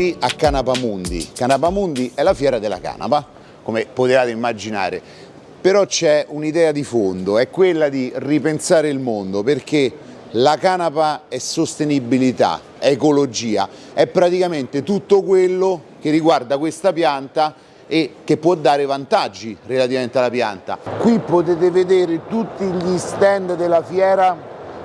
Qui a Canapamundi. Canapamundi è la fiera della canapa, come potevate immaginare, però c'è un'idea di fondo, è quella di ripensare il mondo perché la canapa è sostenibilità, è ecologia, è praticamente tutto quello che riguarda questa pianta e che può dare vantaggi relativamente alla pianta. Qui potete vedere tutti gli stand della fiera,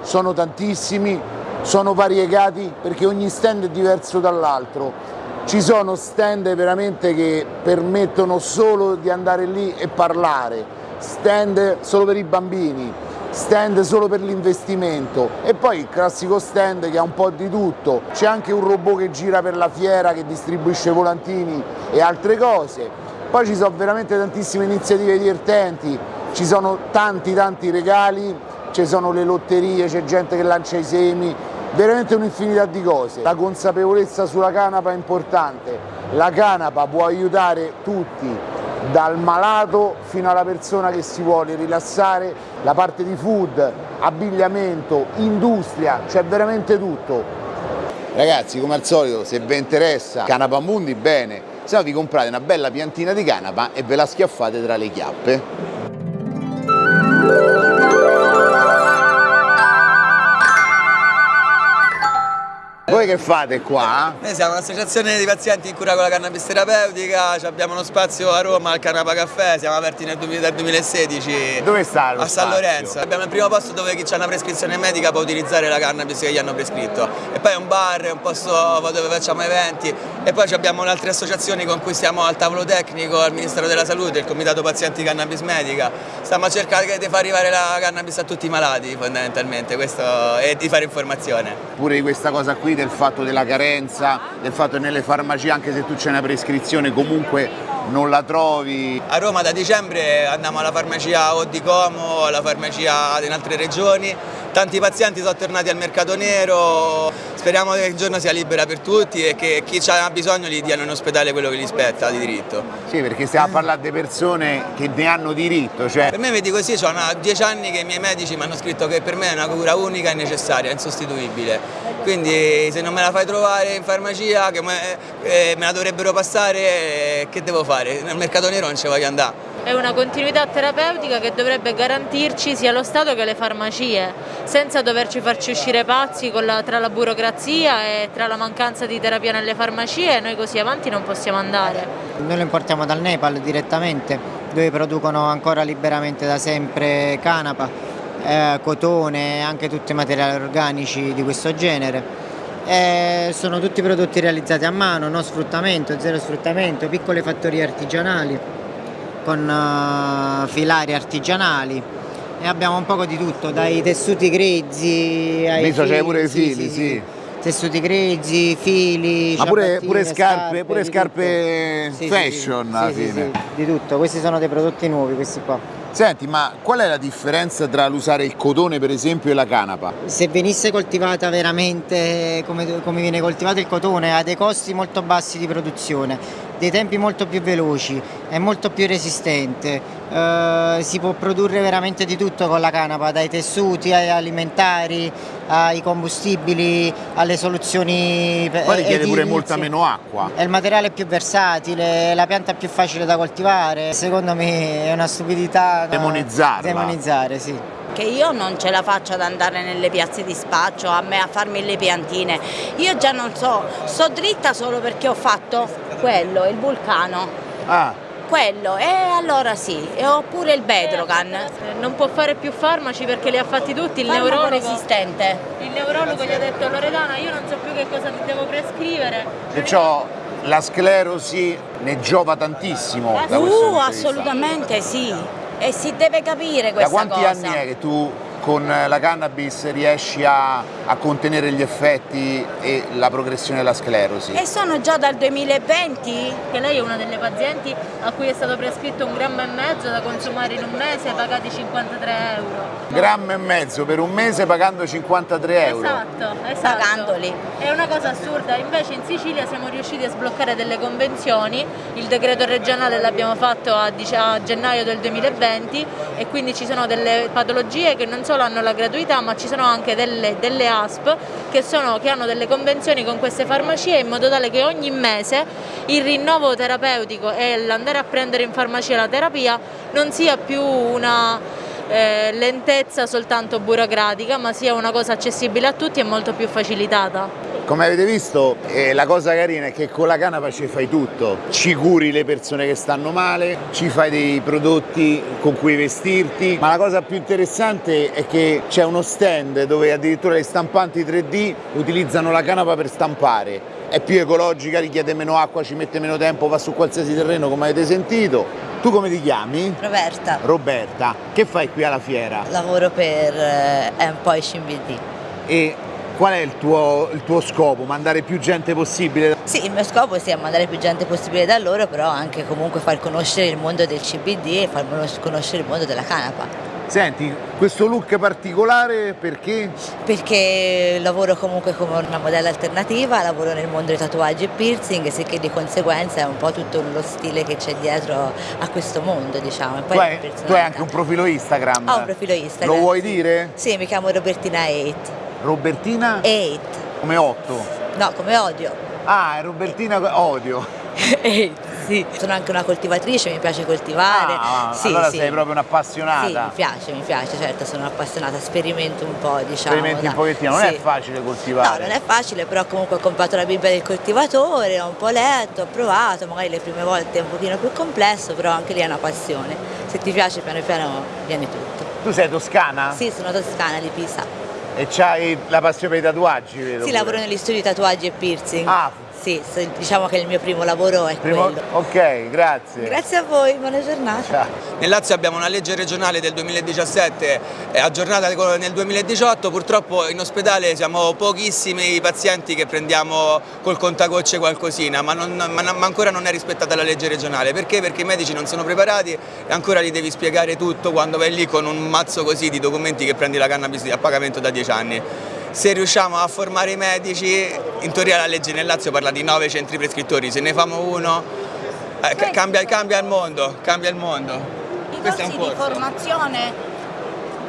sono tantissimi, sono variegati perché ogni stand è diverso dall'altro. Ci sono stand veramente che permettono solo di andare lì e parlare, stand solo per i bambini, stand solo per l'investimento. E poi il classico stand che ha un po' di tutto, c'è anche un robot che gira per la fiera che distribuisce volantini e altre cose, poi ci sono veramente tantissime iniziative divertenti, ci sono tanti tanti regali, ci sono le lotterie, c'è gente che lancia i semi, veramente un'infinità di cose. La consapevolezza sulla canapa è importante, la canapa può aiutare tutti, dal malato fino alla persona che si vuole rilassare, la parte di food, abbigliamento, industria, c'è veramente tutto. Ragazzi, come al solito, se vi interessa Canapa Mundi, bene, se no vi comprate una bella piantina di canapa e ve la schiaffate tra le chiappe. Voi che fate qua? Noi siamo un'associazione di pazienti in cura con la cannabis terapeutica, abbiamo uno spazio a Roma al Canapa Caffè, siamo aperti nel 2016. Dove sta lo A San Lorenzo. Abbiamo il primo posto dove chi ha una prescrizione medica può utilizzare la cannabis che gli hanno prescritto. E poi è un bar, è un posto dove facciamo eventi e poi abbiamo altre associazioni con cui stiamo al tavolo tecnico, al Ministero della Salute, il Comitato Pazienti Cannabis Medica. Stiamo a cercare di far arrivare la cannabis a tutti i malati fondamentalmente questo, e di fare informazione. Pure di questa cosa qui del fatto della carenza, del fatto che nelle farmacie anche se tu c'è una prescrizione comunque non la trovi. A Roma da dicembre andiamo alla farmacia o di Como, alla farmacia in altre regioni, tanti pazienti sono tornati al mercato nero, speriamo che il giorno sia libera per tutti e che chi ha bisogno gli diano in ospedale quello che gli spetta di diritto. Sì, perché stiamo a parlare di persone che ne hanno diritto. Cioè... Per me vedi così, ho dieci anni che i miei medici mi hanno scritto che per me è una cura unica e necessaria, insostituibile. Quindi se non me la fai trovare in farmacia, che me, eh, me la dovrebbero passare, eh, che devo fare? Nel mercato nero non ci voglio andare è una continuità terapeutica che dovrebbe garantirci sia lo Stato che le farmacie, senza doverci farci uscire pazzi la, tra la burocrazia e tra la mancanza di terapia nelle farmacie, noi così avanti non possiamo andare. Noi lo importiamo dal Nepal direttamente, dove producono ancora liberamente da sempre canapa, eh, cotone e anche tutti i materiali organici di questo genere. Eh, sono tutti prodotti realizzati a mano, no sfruttamento, zero sfruttamento, piccole fattorie artigianali con uh, filari artigianali e abbiamo un poco di tutto, dai tessuti grezzi ai Visto c'è pure i fili, sì. sì. sì. Tessuti grezzi, fili, Ma pure, pure scarpe, scarpe, pure scarpe fashion alla fine. di tutto, questi sono dei prodotti nuovi questi qua. Senti, ma qual è la differenza tra l'usare il cotone per esempio e la canapa? Se venisse coltivata veramente come, come viene coltivato il cotone ha dei costi molto bassi di produzione, dei tempi molto più veloci, è molto più resistente, eh, si può produrre veramente di tutto con la canapa, dai tessuti ai alimentari, ai combustibili, alle soluzioni Poi richiede pure molta meno acqua. È il materiale più versatile, la pianta più facile da coltivare, secondo me è una stupidità demonizzarla. Demonizzare, sì. Che io non ce la faccio ad andare nelle piazze di spaccio, a me a farmi le piantine. Io già non so, sto dritta solo perché ho fatto quello, il vulcano. Ah quello e allora sì, oppure il Bedrogan. Non può fare più farmaci perché li ha fatti tutti, il Farmaco neurologo resistente. Il neurologo gli ha detto Loredana io non so più che cosa ti devo prescrivere. Perciò la sclerosi ne giova tantissimo. Uh, assolutamente sì. E si deve capire questa cosa. Da quanti cosa. anni è che tu con la cannabis riesci a, a, contenere gli effetti e la progressione della sclerosi? E sono già dal 2020. Che lei è una delle pazienti a cui è stato prescritto un grammo e mezzo da consumare in un mese pagati 53 euro. Grammo e mezzo per un mese pagando 53 euro? Esatto, esatto. Pagandoli. È una cosa assurda, invece in Sicilia siamo riusciti a sbloccare delle convenzioni, il decreto regionale l'abbiamo fatto a, a gennaio del 2020 e quindi ci sono delle patologie che non solo solo hanno la gratuità ma ci sono anche delle, delle ASP che, sono, che hanno delle convenzioni con queste farmacie in modo tale che ogni mese il rinnovo terapeutico e l'andare a prendere in farmacia la terapia non sia più una eh, lentezza soltanto burocratica ma sia una cosa accessibile a tutti e molto più facilitata. Come avete visto eh, la cosa carina è che con la canapa ci fai tutto, ci curi le persone che stanno male, ci fai dei prodotti con cui vestirti, ma la cosa più interessante è che c'è uno stand dove addirittura le stampanti 3D utilizzano la canapa per stampare, è più ecologica, richiede meno acqua, ci mette meno tempo, va su qualsiasi terreno come avete sentito. Tu come ti chiami? Roberta. Roberta. Che fai qui alla fiera? Lavoro per eh, Employee CBD. E Qual è il tuo, il tuo, scopo? Mandare più gente possibile? Sì, il mio scopo è mandare più gente possibile da loro, però anche comunque far conoscere il mondo del CBD e far conoscere il mondo della canapa. Senti, questo look particolare perché? Perché lavoro comunque come una modella alternativa, lavoro nel mondo dei tatuaggi e piercing, sicché di conseguenza è un po' tutto lo stile che c'è dietro a questo mondo, diciamo. Tu hai, tu hai anche un profilo Instagram? Ho un profilo Instagram. Lo vuoi dire? Sì, mi chiamo Robertina 8. Robertina? 8. Come 8? No, come odio. Ah, è Robertina odio. 8. Sì, sono anche una coltivatrice, mi piace coltivare. Ah, sì, allora sì. sei proprio un'appassionata. Sì, mi piace, mi piace, certo, sono appassionata, sperimento un po', diciamo. Sperimenti da... un pochettino, non è facile coltivare. No, non è facile, però comunque ho comprato la Bibbia del coltivatore, ho un po' letto, ho provato, magari le prime volte è un pochino più complesso, però anche lì è una passione. Se ti piace piano piano viene tutto. Tu sei toscana? Sì, sono toscana di Pisa. E c'hai la passione per i tatuaggi, vedo? Sì, pure. lavoro negli studi tatuaggi e piercing. Ah, sì, diciamo che il mio primo lavoro è primo... quello. Ok, grazie. Grazie a voi, buona giornata. Ciao. Nel Lazio abbiamo una legge regionale del 2017 aggiornata nel 2018, purtroppo in ospedale siamo pochissimi i pazienti che prendiamo col contagocce qualcosina, ma, non, ma, ma, ancora non è rispettata la legge regionale. Perché? Perché i medici non sono preparati e ancora gli devi spiegare tutto quando vai lì con un mazzo così di documenti che prendi la cannabis a pagamento da 10 anni se riusciamo a formare i medici, in teoria la legge nel Lazio parla di nove centri prescrittori, se ne famo uno eh, cambia, cambia, il mondo, cambia il mondo. I Questo corsi di formazione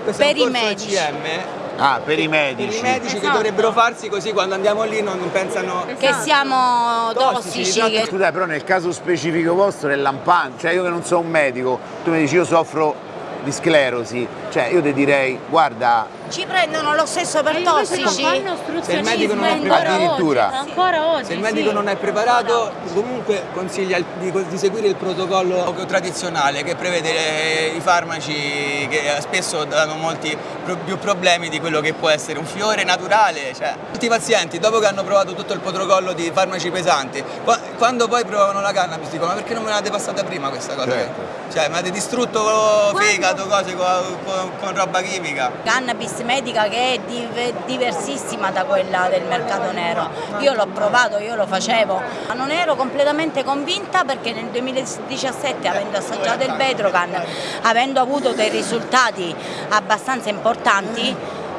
Questo per i medici. ECM, Ah, per i medici. Per i medici esatto. che dovrebbero farsi così quando andiamo lì non pensano che siamo tossici. tossici che... Scusate, però nel caso specifico vostro è lampante, cioè io che non sono un medico, tu mi dici io soffro di sclerosi, cioè io ti direi guarda ci prendono lo stesso per tossici. Se il medico non è preparato, addirittura. ancora oggi, se il medico sì. non è preparato, comunque consiglia di, di, seguire il protocollo tradizionale che prevede le, i farmaci che spesso danno molti più problemi di quello che può essere un fiore naturale. Cioè, tutti i pazienti, dopo che hanno provato tutto il protocollo di farmaci pesanti, quando poi provano la cannabis dicono ma perché non me l'avete passata prima questa cosa? Certo. Cioè, mi avete distrutto fegato, cose con, con, con roba chimica. Cannabis medica che è diversissima da quella del mercato nero. Io l'ho provato, io lo facevo, ma non ero completamente convinta perché nel 2017 avendo assaggiato il Bedrocan, avendo avuto dei risultati abbastanza importanti,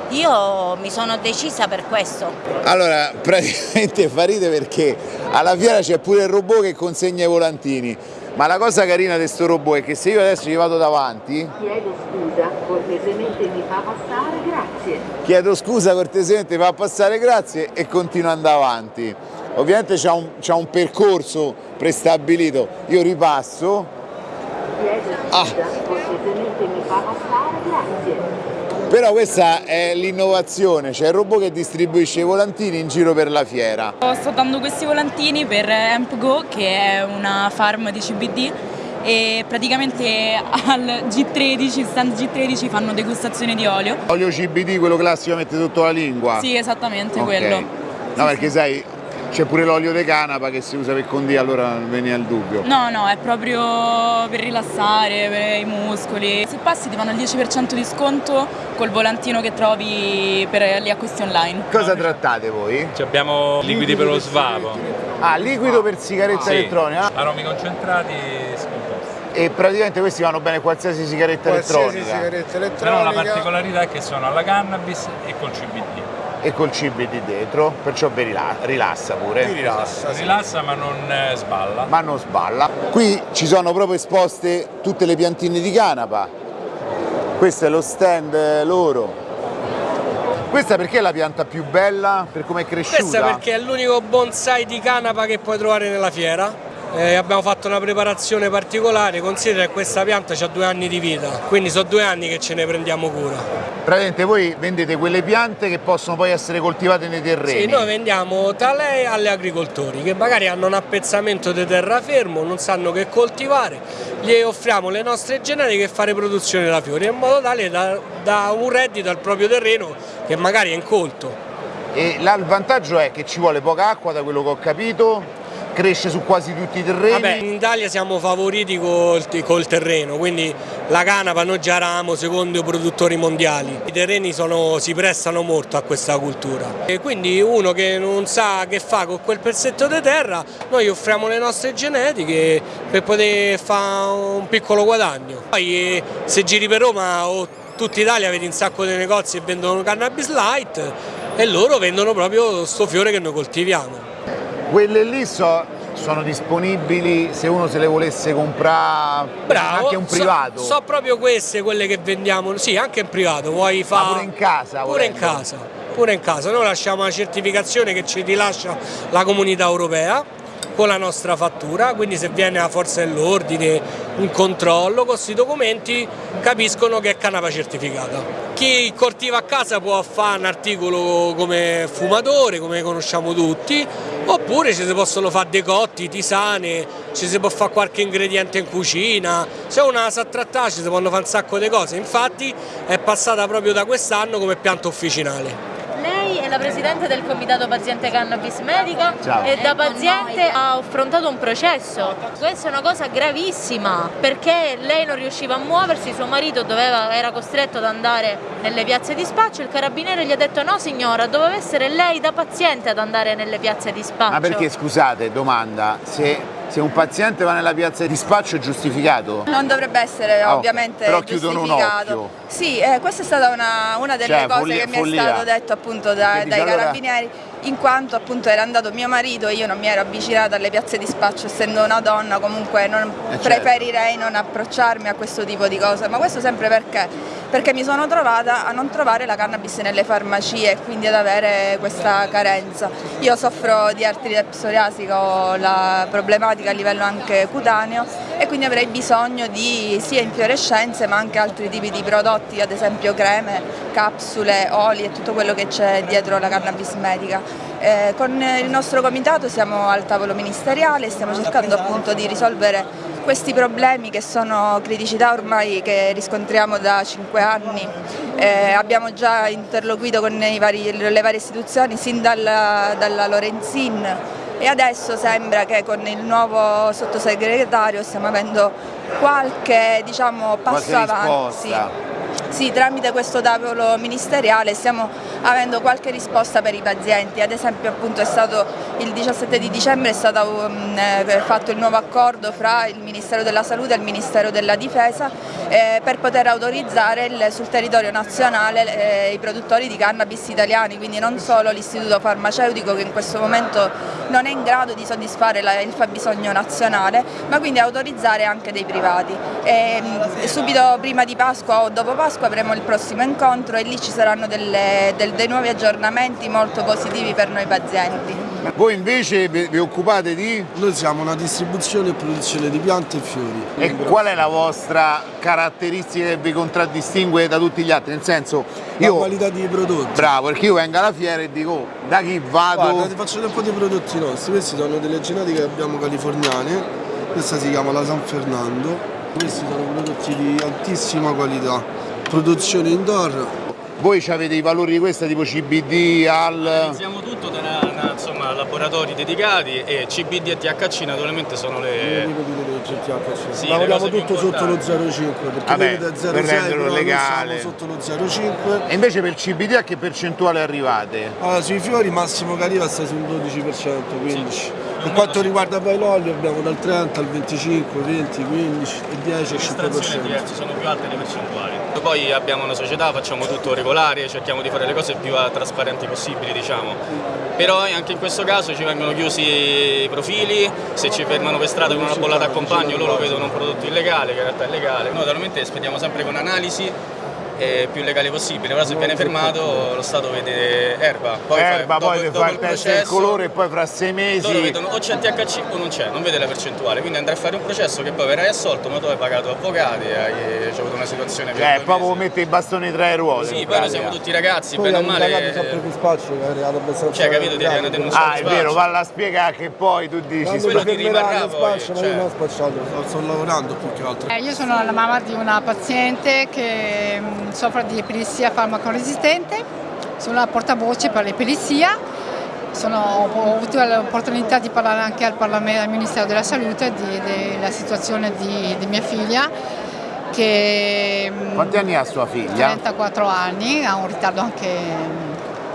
io mi sono decisa per questo. Allora, praticamente fa ride perché alla fiera c'è pure il robot che consegna i volantini. Ma la cosa carina di questo robot è che se io adesso gli vado davanti... Chiedo scusa, cortesemente mi fa passare, grazie. Chiedo scusa, cortesemente mi fa passare, grazie e continuo ad andare avanti. Ovviamente c'è un, un, percorso prestabilito, io ripasso... Chiedo scusa, ah. cortesemente mi fa passare, grazie. Però questa è l'innovazione, c'è il robot che distribuisce i volantini in giro per la fiera. Sto dando questi volantini per AmpGo che è una farm di CBD e praticamente al G13, stand G13 fanno degustazione di olio. Olio CBD, quello classico mette sotto la lingua? Sì, esattamente okay. quello. No, perché sai, c'è pure l'olio di canapa che si usa per condire, allora non veniva il dubbio. No, no, è proprio per rilassare, per i muscoli. Se passi ti fanno il 10% di sconto col volantino che trovi per gli acquisti online. Cosa trattate voi? Ci abbiamo liquidi per lo svapo. Ah, liquido per sigaretta sì. elettronica? Aromi concentrati scomposti. E praticamente questi vanno bene qualsiasi sigaretta qualsiasi elettronica? sigaretta elettronica. Però la particolarità è che sono alla cannabis e col CBD e col CBD dietro, perciò vi rilassa pure. Ti rilassa, sì. Rilassa ma non sballa. Ma non sballa. Qui ci sono proprio esposte tutte le piantine di canapa. Questo è lo stand loro Questa perché è la pianta più bella? Per come è cresciuta? Questa perché è l'unico bonsai di canapa che puoi trovare nella fiera. Eh, abbiamo fatto una preparazione particolare, considera che questa pianta ha due anni di vita, quindi sono due anni che ce ne prendiamo cura. Praticamente voi vendete quelle piante che possono poi essere coltivate nei terreni? Sì, noi vendiamo talè agli agricoltori che magari hanno un appezzamento di terrafermo, non sanno che coltivare, gli offriamo le nostre genetiche e fare produzione da fiori in modo tale da, da un reddito al proprio terreno che magari è incolto. E là il vantaggio è che ci vuole poca acqua da quello che ho capito, cresce su quasi tutti i terreni. Vabbè, in Italia siamo favoriti col, col terreno, quindi la canapa noi già eravamo secondo i produttori mondiali. I terreni sono, si prestano molto a questa cultura e quindi uno che non sa che fa con quel pezzetto di terra, noi offriamo le nostre genetiche per poter fare un piccolo guadagno. Poi eh, se giri per Roma o tutta Italia vedi un sacco di negozi che vendono cannabis light e loro vendono proprio sto fiore che noi coltiviamo. Quelle lì so, sono disponibili se uno se le volesse comprare Bravo, anche un privato? So, so, proprio queste quelle che vendiamo, sì anche in privato, vuoi fare... pure in casa? Pure volendo. in casa, pure in casa, noi lasciamo una certificazione che ci rilascia la comunità europea con la nostra fattura, quindi se viene la forza dell'ordine, un controllo, con questi documenti capiscono che è canapa certificata. Chi coltiva a casa può fare un articolo come fumatore, come conosciamo tutti, oppure ci si possono fare decotti, tisane, ci si può fare qualche ingrediente in cucina, se una sa ci si possono fare un sacco di cose, infatti è passata proprio da quest'anno come pianta officinale è la presidente del comitato paziente cannabis medica Ciao. e da paziente ha affrontato un processo. Questa è una cosa gravissima perché lei non riusciva a muoversi, suo marito doveva, era costretto ad andare nelle piazze di spaccio, il carabiniere gli ha detto no signora, doveva essere lei da paziente ad andare nelle piazze di spaccio. Ma perché scusate, domanda, se se un paziente va nella piazza di dispaccio è giustificato? Non dovrebbe essere oh, ovviamente però chiudono un occhio. Sì, eh, questa è stata una, una delle cioè, cose follia, che mi follia. è stato detto appunto da, dai allora... carabinieri in quanto appunto era andato mio marito e io non mi ero avvicinata alle piazze di spaccio essendo una donna comunque non, eh preferirei certo. non approcciarmi a questo tipo di cose ma questo sempre perché? Perché mi sono trovata a non trovare la cannabis nelle farmacie e quindi ad avere questa carenza. Io soffro di artrite psoriasica, ho la problematica a livello anche cutaneo e quindi avrei bisogno di sia infiorescenze ma anche altri tipi di prodotti, ad esempio creme, capsule, oli e tutto quello che c'è dietro la cannabis medica. Eh, con il nostro comitato siamo al tavolo ministeriale e stiamo cercando appunto di risolvere questi problemi che sono criticità ormai che riscontriamo da cinque anni. Eh, abbiamo già interloquito con vari, le varie istituzioni sin dalla, dalla Lorenzin e adesso sembra che con il nuovo sottosegretario stiamo avendo qualche diciamo, passo avanti. Sì, tramite questo tavolo ministeriale stiamo avendo qualche risposta per i pazienti, ad esempio stato il 17 di dicembre è stato um, eh, fatto il nuovo accordo fra il Ministero della Salute e il Ministero della Difesa eh, per poter autorizzare il, sul territorio nazionale eh, i produttori di cannabis italiani, quindi non solo l'istituto farmaceutico che in questo momento non è in grado di soddisfare la, il fabbisogno nazionale, ma quindi autorizzare anche dei privati. E, e subito prima di Pasqua o dopo Pasqua avremo il prossimo incontro e lì ci saranno delle, del, dei nuovi aggiornamenti molto positivi per noi pazienti. Voi invece vi occupate di? Noi siamo una distribuzione e produzione di piante e fiori. E qual è la vostra caratteristica che vi contraddistingue da tutti gli altri? Nel senso, io... La qualità dei prodotti. Bravo, perché io vengo alla fiera e dico, oh, da chi vado? Guarda, ti faccio un po' di prodotti nostri, questi sono delle genetiche che abbiamo californiane, questa si chiama la San Fernando, questi sono prodotti di altissima qualità, produzione indoor. Voi avete i valori di questa tipo CBD, al... Realizziamo tutto da insomma, laboratori dedicati e CBD e THC naturalmente sono le... Sì, Lavoriamo tutto sotto lo 0,5 perché Vabbè, vedete 0,6 per renderlo legale. sotto lo 0,5 E invece per il CBD a che percentuale arrivate? Allora, sui fiori massimo che arriva sta sul 12%, 15%. Sì. Per quanto riguarda poi l'olio abbiamo dal 30 al 25, 20, 15 e 10 e 5%. diverse, sono più alte le percentuali. Poi abbiamo una società, facciamo tutto regolare, cerchiamo di fare le cose più trasparenti possibili diciamo. Però anche in questo caso ci vengono chiusi i profili, se ci fermano per strada con una bollata a compagno loro vedono un prodotto illegale che in realtà è legale. Noi naturalmente spediamo sempre con analisi è più legale possibile, però se viene fermato lo Stato vede erba, poi, Erba, fa, poi dopo, fa dopo il test del colore e poi fra sei mesi... loro vedono o c'è il THC o non c'è, non vede la percentuale, quindi andrai a fare un processo che poi verrai assolto, ma tu hai pagato avvocati, hai, hai avuto una situazione più Eh, proprio mette i bastoni tra le ruote. Sì, poi noi siamo tutti ragazzi, Poi bene o i male... ragazzi sempre più spaccio, che è arrivato abbastanza... Cioè, capito, ti devono denunciare Ah, è vero, valla a spiegare che poi tu dici... Quando quello ti rimarrà poi, spaccio, ma cioè. io non ho spacciato, sto, lavorando più che altro. Eh, io sono la mamma di una paziente che mh, soffre di epilessia farmacoresistente, sono la portavoce per l'epilessia, Sono- ho avuto l'opportunità di parlare anche al, Parlamento, al Ministero della Salute della situazione di, di mia figlia che mh, Quanti anni ha sua figlia? 34 anni, ha un ritardo anche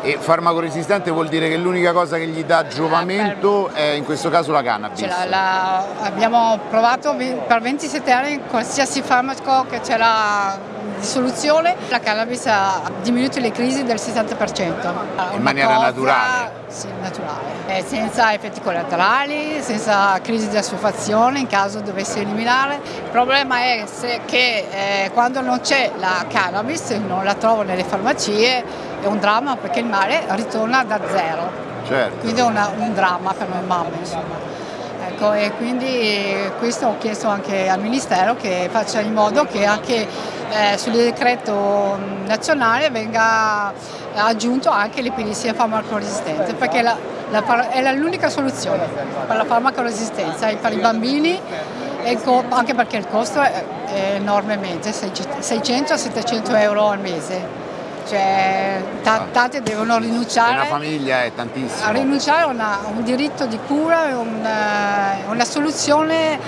E farmacoresistente vuol dire che l'unica cosa che gli dà giovamento è in questo caso la cannabis. L'ha- la- abbiamo provato per 27 anni qualsiasi farmaco che c'era di soluzione, la cannabis ha diminuito le crisi del 60%. In Una maniera cosa- naturale. Sì, naturale. Eh, senza effetti collaterali, senza crisi di assuefazione in caso dovesse eliminare. Il problema è che eh, quando non c'è la cannabis, non la trovo nelle farmacie, è un dramma perché il male ritorna da zero. Certo. Quindi è una- un dramma per noi mamme, insomma. Ecco, e quindi questo ho chiesto anche al Ministero che faccia in modo che anche eh, sul decreto nazionale venga aggiunto anche l'epilessia farmacoresistente, perché è l'unica soluzione per la farmacoresistenza e per i bambini, e il co- anche perché il costo è enormemente, 600-700 euro al mese. Cioè, ta- tante devono rinunciare una famiglia è a tantissimo. rinunciare a una- a un diritto di cura, è un, eh, una soluzione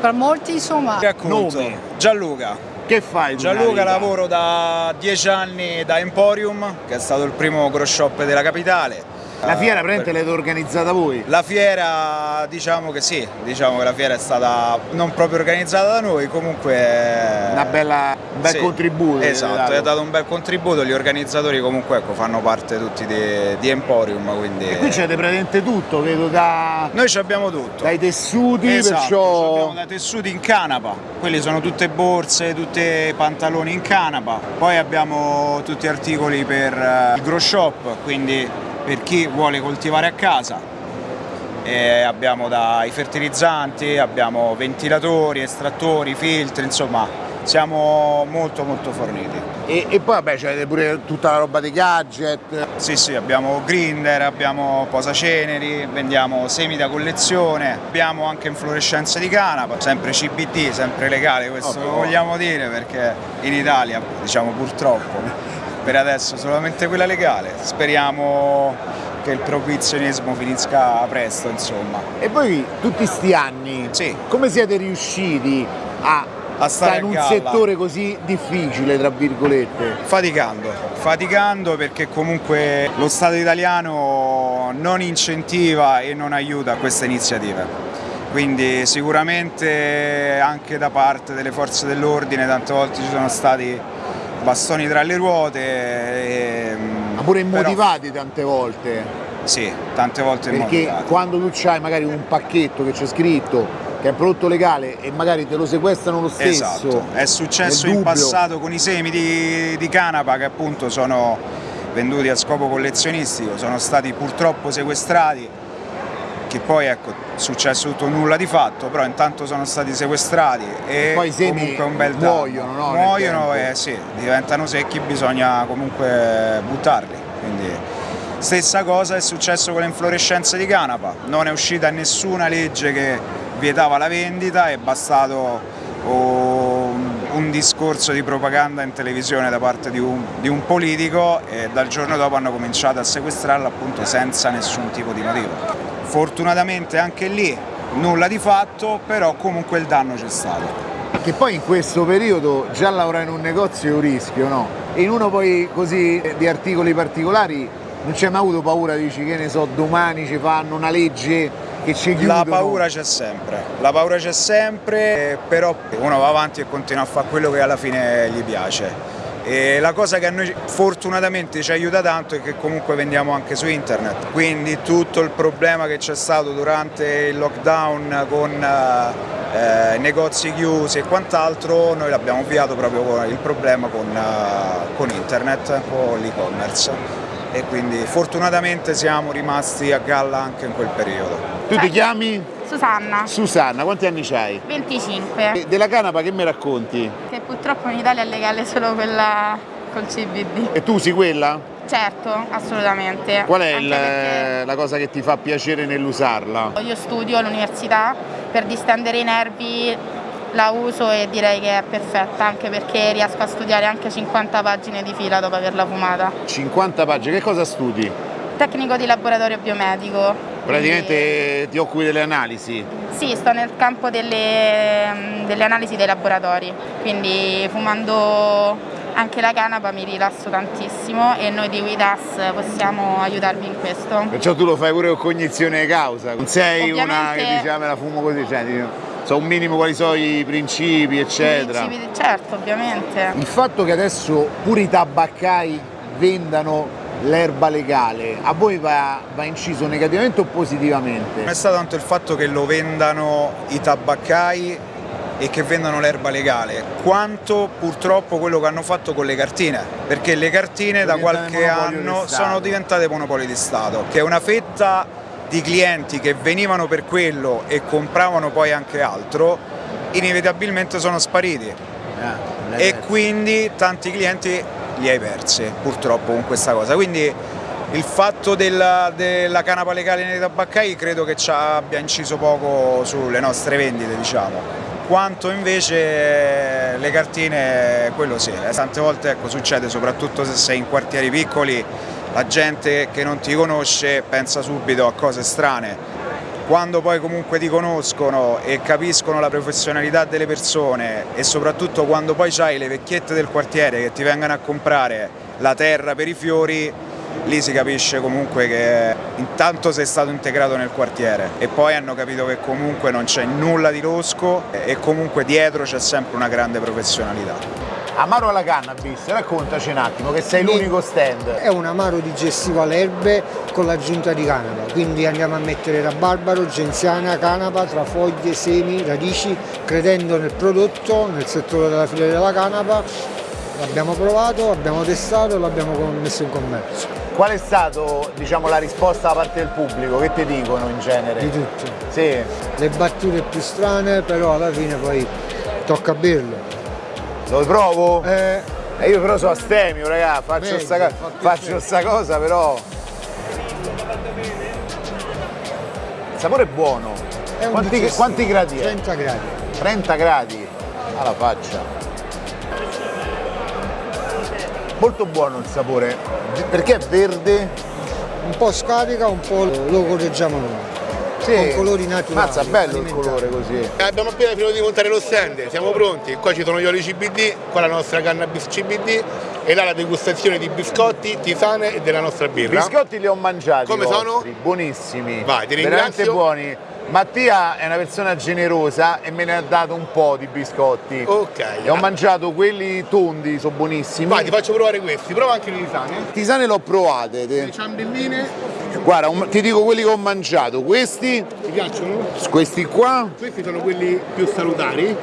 per molti insomma. Racconto. Gianluca. Che fai? Gianluca lavoro da 10 anni da Emporium, che è stato il primo grow shop della capitale. La fiera Eh, praticamente l'avete organizzata voi? La fiera, diciamo che sì, diciamo che la fiera è stata non proprio organizzata da noi, comunque... Una bella, un bel Sì, contributo. Esatto, è dato un bel contributo, gli organizzatori comunque ecco, fanno parte tutti di, di Emporium, quindi... E qui c'è praticamente tutto, vedo da... Noi ci abbiamo tutto. Dai tessuti, Esatto, perciò... abbiamo da tessuti in canapa, quelli sono tutte borse, tutti pantaloni in canapa, poi abbiamo tutti articoli per eh, il grow shop, quindi per chi vuole coltivare a casa. E abbiamo dai fertilizzanti, abbiamo ventilatori, estrattori, filtri, insomma siamo molto molto forniti. E, e poi vabbè c'avete pure tutta la roba dei gadget. Sì, sì, abbiamo grinder, abbiamo posaceneri, vendiamo semi da collezione, abbiamo anche inflorescenze di canapa, sempre CBD, sempre legale, questo lo vogliamo dire perché in Italia, diciamo purtroppo, per adesso solamente quella legale. Speriamo che il proibizionismo finisca presto, insomma. E voi tutti sti anni, come siete riusciti a, A stare in un settore così difficile, tra virgolette? Faticando, faticando perché comunque lo Stato italiano non incentiva e non aiuta queste iniziative. Quindi sicuramente anche da parte delle forze dell'ordine tante volte ci sono stati bastoni tra le ruote. e- Ma pure però- immotivati tante volte. Sì, tante volte Perché immotivati. quando tu c'hai magari un pacchetto che c'è scritto che è prodotto legale e magari te lo sequestrano lo stesso. Esatto, è successo in passato con i semi di, di canapa che appunto sono venduti a scopo collezionistico, sono stati purtroppo sequestrati, che poi ecco è successo tutto nulla di fatto, però intanto sono stati sequestrati e Poi i semi comunque un bel danno. muoiono, no, Muoiono e sì, diventano secchi, bisogna comunque buttarli. Quindi, Stessa cosa è successo con le inflorescenze di canapa, non è uscita nessuna legge che vietava la vendita, è bastato oh, un discorso di propaganda in televisione da parte di un, di un politico e dal giorno dopo hanno cominciato a sequestrarla appunto senza nessun tipo di motivo. Fortunatamente anche lì nulla di fatto, però comunque il danno c'è stato. Che poi in questo periodo già lavorare in un negozio è un rischio, no? E in uno poi così di articoli particolari non c'è mai avuto paura, dici che ne so, domani ci fanno una legge che ci chiudono. La paura c'è sempre, la paura c'è sempre, eh, però uno va avanti e continua a fare quello che alla fine gli piace. E la cosa che a noi fortunatamente ci aiuta tanto è che comunque vendiamo anche su internet, quindi tutto il problema che c'è stato durante il lockdown con eh, negozi chiusi e quant'altro, noi l'abbiamo avviato proprio con il problema con, uh, con internet, con l'e-commerce e quindi fortunatamente siamo rimasti a galla anche in quel periodo. Tu ti chiami? Susanna. Susanna, quanti anni hai? 25. E della canapa che mi racconti? Purtroppo in Italia è legale solo quella col CBD. E tu usi quella? Certo, assolutamente. Qual è il, la cosa che ti fa piacere nell'usarla? Io studio all'università per distendere i nervi la uso e direi che è perfetta anche perché riesco a studiare anche 50 pagine di fila dopo averla fumata. 50 pagine, che cosa studi? Tecnico di laboratorio biomedico. Praticamente quindi... ti occupi delle analisi? Sì, sto nel campo delle, delle analisi dei laboratori, quindi fumando anche la canapa mi rilasso tantissimo e noi di WIDAS possiamo aiutarvi in questo. Perciò tu lo fai pure con cognizione di causa, non sei Ovviamente... una che dice ah, me la fumo così, cioè, so un minimo quali sono i principi eccetera. I principi, certo, ovviamente. Il fatto che adesso pure i tabaccai vendano l'erba legale, a voi va, va, inciso negativamente o positivamente? Non è stato tanto il fatto che lo vendano i tabaccai e che vendano l'erba legale, quanto purtroppo quello che hanno fatto con le cartine, perché le cartine sono da qualche anno sono diventate monopoli di Stato, che è una fetta di clienti che venivano per quello e compravano poi anche altro, inevitabilmente sono spariti. Ah, e quindi tanti clienti li hai persi purtroppo con questa cosa. Quindi il fatto della, della canapa legale nei tabaccai credo che ci abbia inciso poco sulle nostre vendite, diciamo. Quanto invece le cartine, quello sì, tante volte ecco, succede soprattutto se sei in quartieri piccoli la gente che non ti conosce pensa subito a cose strane. Quando poi comunque ti conoscono e capiscono la professionalità delle persone e soprattutto quando poi hai le vecchiette del quartiere che ti vengono a comprare la terra per i fiori, lì si capisce comunque che intanto sei stato integrato nel quartiere e poi hanno capito che comunque non c'è nulla di losco e comunque dietro c'è sempre una grande professionalità. Amaro alla cannabis, raccontaci un attimo che sei l'unico stand. È un amaro digestivo alle erbe con l'aggiunta di canapa, quindi andiamo a mettere rabarbaro, genziana, canapa tra foglie, semi, radici, credendo nel prodotto, nel settore della filiera della canapa. L'abbiamo provato, l'abbiamo testato e l'abbiamo messo in commercio. Qual è stata diciamo, la risposta da parte del pubblico? Che ti dicono in genere? Di tutto. Sì. Le battute più strane, però alla fine poi tocca berlo. Lo provo? Eh. E io però sono astemio, raga, faccio, Meglio, sta, faccio sta cosa però. Il sapore è buono. È quanti, quanti, gradi è? 30 gradi. 30 gradi alla faccia. Molto buono il sapore. Perché è verde? Un po' scarica, un po' lo correggiamo noi sì. con colori naturali. Mazza, bello il colore così. Abbiamo appena finito di montare lo stand, siamo pronti. Qua ci sono gli oli CBD, qua la nostra cannabis CBD e là la degustazione di biscotti, tisane e della nostra birra. I biscotti li ho mangiati. Come vostri, sono? Buonissimi. Vai, ti ringrazio. Veramente buoni. Mattia è una persona generosa e me ne ha dato un po' di biscotti. Ok. E ho mangiato quelli tondi, sono buonissimi. Vai, ti faccio provare questi, prova anche le tisane. Tisane l'ho provate. Le ciambelline. Guarda, un, ti dico quelli che ho mangiato. Questi. Ti piacciono? Questi qua. Questi sono quelli più salutari.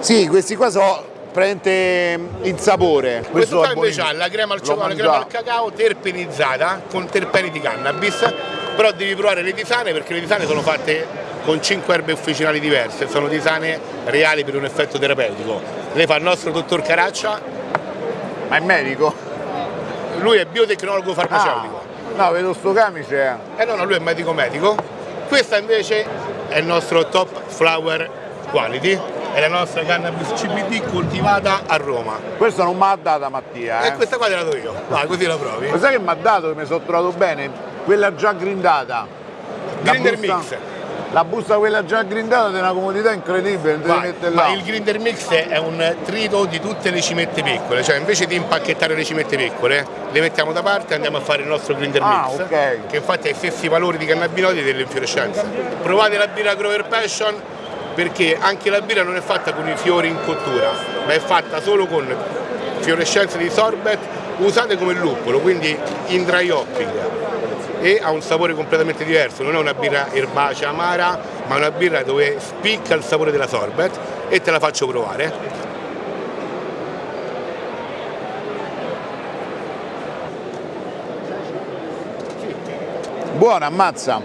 Sì, questi qua sono prende il sapore. Questo, Questo qua invece ha la crema al cioccolato, la crema al cacao terpenizzata con terpeni di cannabis, però devi provare le tisane perché le tisane sono fatte con 5 erbe ufficinali diverse, sono tisane reali per un effetto terapeutico. Le fa il nostro dottor Caraccia. Ma è medico? Lui è biotecnologo farmaceutico. Ah, no, vedo sto camice. Eh no, no, lui è medico medico. Questa invece è il nostro top flower quality, è la nostra cannabis CBD coltivata a Roma. Questa non mi ha data Mattia. Eh? E questa qua te la do io, vai così la provi. Ma sai che mi ha dato, che mi sono trovato bene? Quella già grindata. Grinder Mix. La busta quella già grindata è una comodità incredibile, non devi ma, ma il grinder mix è un trito di tutte le cimette piccole, cioè invece di impacchettare le cimette piccole, le mettiamo da parte e andiamo a fare il nostro grinder ah, mix, okay. che infatti ha i stessi valori di cannabinoidi dell'infiorescenza. Provate la birra Grover Passion perché anche la birra non è fatta con i fiori in cottura, ma è fatta solo con fiorescenze di sorbet usate come luppolo, quindi in dry hopping e ha un sapore completamente diverso, non è una birra erbacea amara ma è una birra dove spicca il sapore della sorbet e te la faccio provare. Buona, ammazza.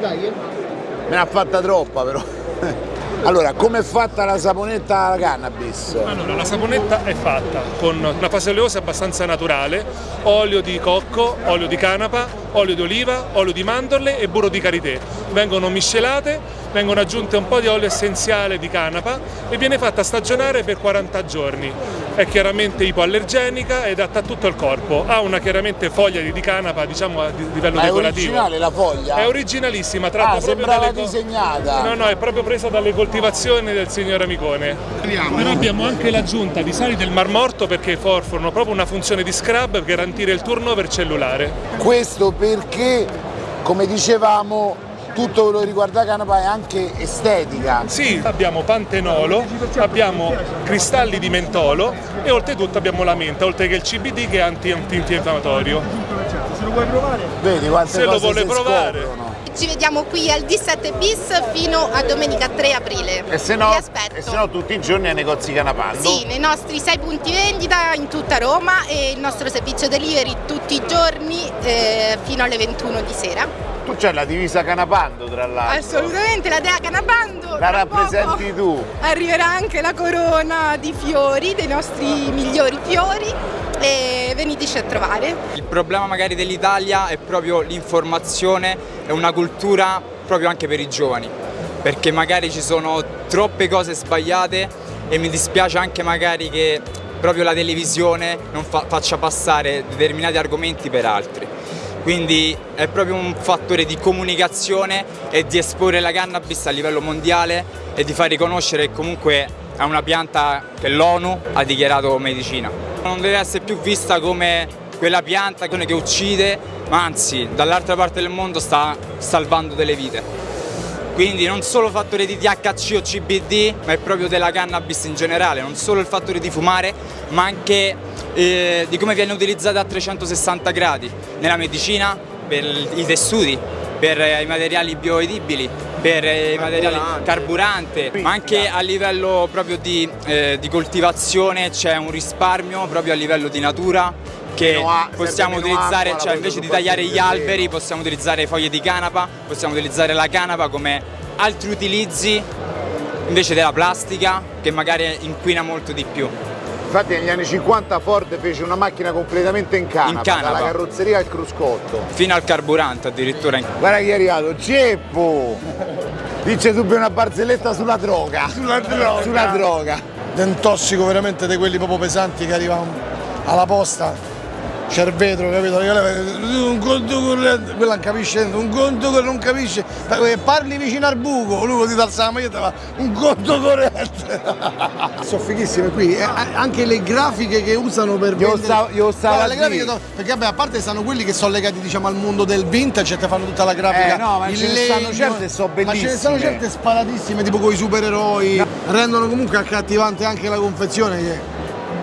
Dai, eh. Me ne ha fatta troppa però. Allora, come è fatta la saponetta alla cannabis? Allora, la saponetta è fatta con una fase oleosa abbastanza naturale, olio di cocco, olio di canapa, olio di oliva, olio di mandorle e burro di karité. Vengono miscelate, vengono aggiunte un po' di olio essenziale di canapa e viene fatta stagionare per 40 giorni. È chiaramente ipoallergenica ed adatta a tutto il corpo. Ha una chiaramente foglia di, di canapa, diciamo a livello Ma è decorativo. originale la foglia? È originalissima, tratta Ah, proprio sembrava dalle disegnata. No, no, è proprio presa dalle coltivazioni del signor Amicone. Però abbiamo anche l'aggiunta di sali del Mar Morto perché forforano proprio una funzione di scrub per garantire il turnover cellulare. Questo perché, come dicevamo, tutto quello che riguarda canapa è anche estetica. Sì, abbiamo pantenolo, abbiamo cristalli di mentolo e oltretutto abbiamo la menta, oltre che il CBD che è anti- antinfiammatorio. Se lo vuoi provare? Vedi quante Se lo vuole provare. scoprono. Ci vediamo qui al D7 bis fino a domenica 3 aprile. E se no, e se no tutti i giorni ai negozi canapando. Sì, nei nostri sei punti vendita in tutta Roma e il nostro servizio delivery tutti i giorni eh, fino alle 21 di sera. Tu c'hai la divisa canapando tra l'altro. Assolutamente, la Dea Canabando. La rappresenti tu. Arriverà anche la corona di fiori, dei nostri migliori fiori e veniteci a trovare. Il problema magari dell'Italia è proprio l'informazione e una cultura proprio anche per i giovani, perché magari ci sono troppe cose sbagliate e mi dispiace anche magari che proprio la televisione non fa- faccia passare determinati argomenti per altri. Quindi è proprio un fattore di comunicazione e di esporre la cannabis a livello mondiale e di far riconoscere che comunque è una pianta che l'ONU ha dichiarato medicina. Non deve essere più vista come quella pianta che uccide, ma anzi dall'altra parte del mondo sta salvando delle vite. Quindi non solo fattore di THC o CBD, ma è proprio della cannabis in generale, non solo il fattore di fumare, ma anche eh, di come viene utilizzata a 360 gradi nella medicina, per i tessuti, per i materiali bioedibili, per i materiali carburante, ma anche a livello proprio di, eh, di coltivazione c'è un risparmio proprio a livello di natura che possiamo utilizzare, cioè invece di tagliare gli alberi possiamo utilizzare foglie di canapa, possiamo utilizzare la canapa come altri utilizzi invece della plastica che magari inquina molto di più. Infatti negli anni 50 Ford fece una macchina completamente in canapa, In canapa. dalla carrozzeria al cruscotto. Fino al carburante addirittura. Guarda chi è arrivato, Ceppo! Dice subito una barzelletta sulla droga. Sulla droga. Sulla droga. Un tossico veramente di quelli proprio pesanti che arrivano alla posta. C'è il vetro, capito? Un conto corrente, quella non capisce un conto che non capisce, parli vicino al buco, lui ti alza la maglietta fa un conto corrente. Sono fighissime qui, eh, anche le grafiche che usano per Io vendere. stavo- io stavo le grafiche sono- perché vabbè, a parte stanno quelli che sono legati diciamo al mondo del vintage e ti fanno tutta la grafica. Eh, no, ma ce ne stanno legno, certe sono Ma ce ne bellissime. stanno certe sparatissime, tipo con i supereroi. Rendono comunque accattivante anche la confezione che,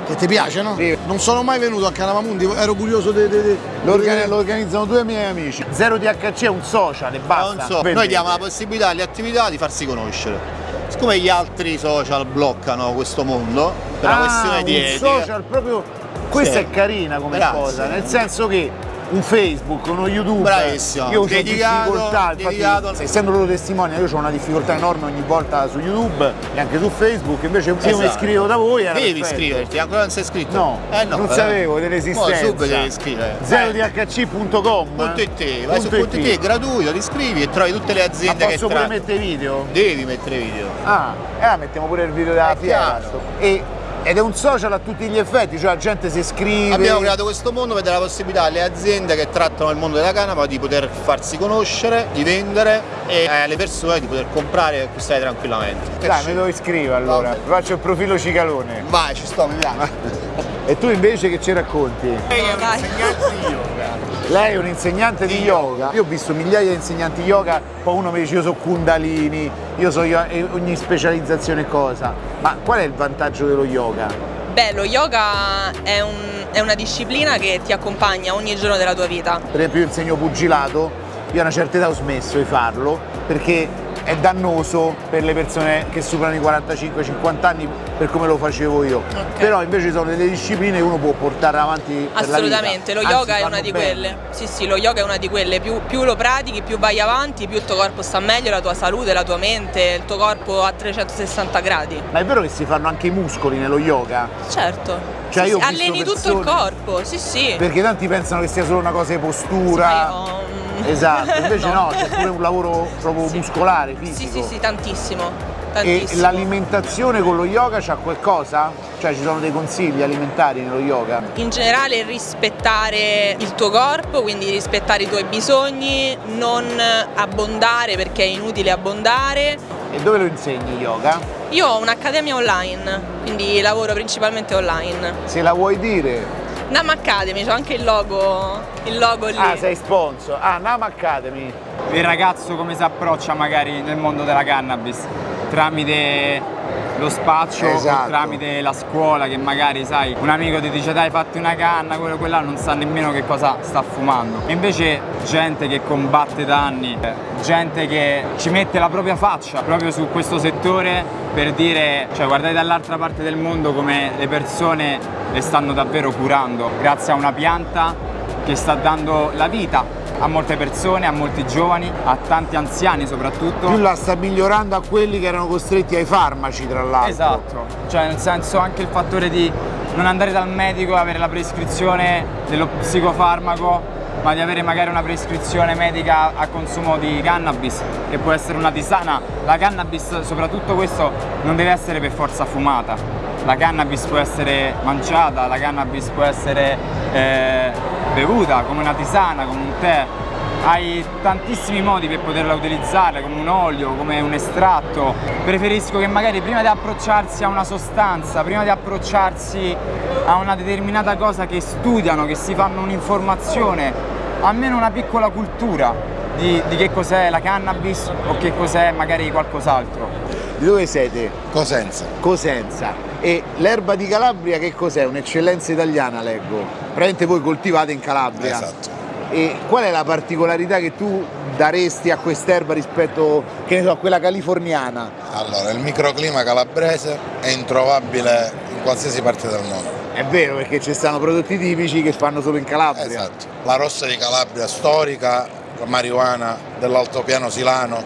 che ti piace, no? Non sono mai venuto a Canavamundi, ero curioso di. di- di- Lo, organi- lo organizzano due miei amici. Zero THC è un social e basta. Non so, noi diamo la possibilità alle attività di farsi conoscere. Siccome gli altri social bloccano questo mondo, per una Ah, questione di un etica, social proprio questa Sì. è carina come Grazie. cosa nel senso che un Facebook, uno YouTube, Bravissimo, io ho difficoltà, dedicato- infatti, essendo loro testimoni, io ho una difficoltà enorme ogni volta su YouTube e anche su Facebook, invece se io mi Esatto. iscrivo da voi era Devi perfetto. iscriverti, ancora non sei iscritto? No, Eh no, non eh. sapevo dell'esistenza. Mo subito devi iscrivere. ZeroDHC.com .it, vai su .it, è gratuito, ti iscrivi e trovi tutte le Ma aziende che posso pure mettere video? Devi mettere video. Ah, e allora mettiamo pure il video della chiaro. E, ed è un social a tutti gli effetti, cioè la gente si iscrive. Abbiamo creato questo mondo per dare la possibilità alle aziende che trattano il mondo della canapa di poter farsi conoscere, di vendere e alle persone di poter comprare e acquistare tranquillamente. Dai, mi devo iscrivere allora. Vi Faccio il profilo cicalone. Vai, ci sto, mi piace. E tu invece che ci racconti? Lei è un insegnante di yoga. Io ho visto migliaia di insegnanti yoga, poi uno mi dice io sono Kundalini, io so ogni specializzazione cosa. Ma qual è il vantaggio dello yoga? Beh, lo yoga è, un- è una disciplina che ti accompagna ogni giorno della tua vita. Per esempio io insegno pugilato, io a una certa età ho smesso di farlo perché è dannoso per le persone che superano i 45-50 anni per come lo facevo io. Okay. Però invece sono delle discipline che uno può portare avanti Assolutamente, lo yoga Anzi, è una di bene. quelle. Sì, sì, lo yoga è una di quelle. Più, più, lo pratichi, più vai avanti, più il tuo corpo sta meglio, la tua salute, la tua mente, il tuo corpo a 360 gradi. Ma è vero che si fanno anche i muscoli nello yoga? Certo. Cioè sì, io alleni tutto il corpo, sì sì. Perché tanti pensano che sia solo una cosa di postura. Sì, io... Esatto, invece no, no c'è pure un lavoro proprio sì. muscolare, fisico. Sì, sì, sì, tantissimo. E l'alimentazione con lo yoga c'ha qualcosa? Cioè ci sono dei consigli alimentari nello yoga? In generale rispettare il tuo corpo, quindi rispettare i tuoi bisogni, non abbondare perché è inutile abbondare. E dove lo insegni yoga? Io ho un'accademia online, quindi lavoro principalmente online. Se la vuoi dire? Nam Academy, c'ho anche il logo, il logo lì. Ah, sei sponsor. Ah, Nam Academy. Il ragazzo come si approccia magari nel mondo della cannabis? Tramite lo spaccio esatto. tramite la scuola che magari sai un amico ti dice dai fatti una canna quello quella non sa nemmeno che cosa sta fumando e invece gente che combatte da anni gente che ci mette la propria faccia proprio su questo settore per dire cioè guardate dall'altra parte del mondo come le persone le stanno davvero curando grazie a una pianta che sta dando la vita a molte persone, a molti giovani, a tanti anziani soprattutto. Più la sta migliorando a quelli che erano costretti ai farmaci tra l'altro. Esatto, cioè nel senso anche il fattore di non andare dal medico e avere la prescrizione dello psicofarmaco ma di avere magari una prescrizione medica a consumo di cannabis che può essere una tisana. La cannabis, soprattutto questo, non deve essere per forza fumata. La cannabis può essere mangiata, la cannabis può essere eh, bevuta come una tisana, come un tè, hai tantissimi modi per poterla utilizzare come un olio, come un estratto preferisco che magari prima di approcciarsi a una sostanza prima di approcciarsi a una determinata cosa che studiano, che si fanno un'informazione almeno una piccola cultura di, di che cos'è la cannabis o che cos'è magari qualcos'altro di dove siete? Cosenza. Cosenza. E l'erba di Calabria che cos'è? Un'eccellenza italiana leggo. Praticamente voi coltivate in Calabria. Esatto. E qual è la particolarità che tu daresti a quest'erba rispetto so, a quella californiana? Allora, il microclima calabrese è introvabile in qualsiasi parte del mondo. È vero perché ci stanno prodotti tipici che fanno solo in Calabria. Esatto. La rossa di Calabria storica, la marijuana dell'altopiano silano,